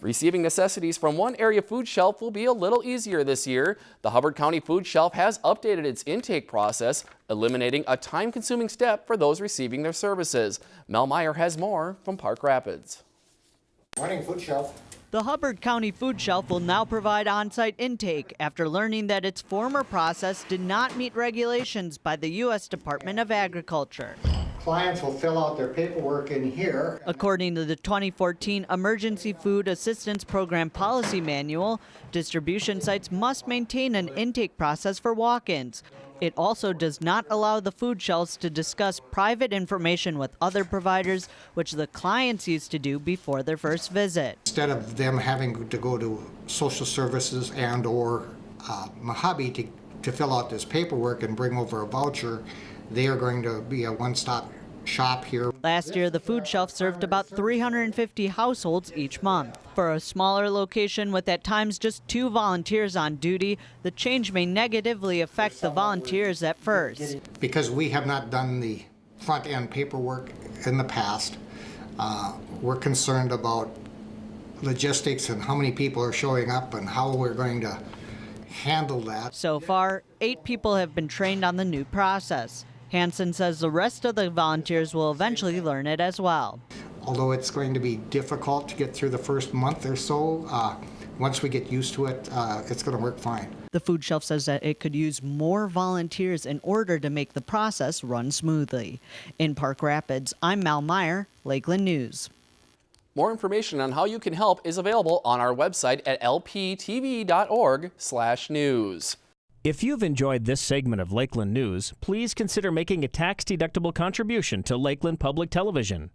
Receiving necessities from one area food shelf will be a little easier this year. The Hubbard County Food Shelf has updated its intake process, eliminating a time-consuming step for those receiving their services. Mel Meyer has more from Park Rapids. Morning, food shelf. The Hubbard County Food Shelf will now provide on-site intake after learning that its former process did not meet regulations by the U.S. Department of Agriculture. Clients will fill out their paperwork in here. According to the 2014 Emergency Food Assistance Program Policy Manual, distribution sites must maintain an intake process for walk-ins. It also does not allow the food shelves to discuss private information with other providers, which the clients used to do before their first visit. Instead of them having to go to social services and or uh, MAHUBE to, to fill out this paperwork and bring over a voucher, they are going to be a one-stop shop here. Last year, the food shelf served about 350 households each month. For a smaller location with at times just two volunteers on duty, the change may negatively affect the volunteers at first. Because we have not done the front-end paperwork in the past, uh, we're concerned about logistics and how many people are showing up and how we're going to handle that. So far, eight people have been trained on the new process. Hanson says the rest of the volunteers will eventually learn it as well. Although it's going to be difficult to get through the first month or so, uh, once we get used to it, uh, it's going to work fine. The food shelf says that it could use more volunteers in order to make the process run smoothly. In Park Rapids, I'm Mal Meyer, Lakeland News. More information on how you can help is available on our website at lptv.org/news. If you've enjoyed this segment of Lakeland News, please consider making a tax-deductible contribution to Lakeland Public Television.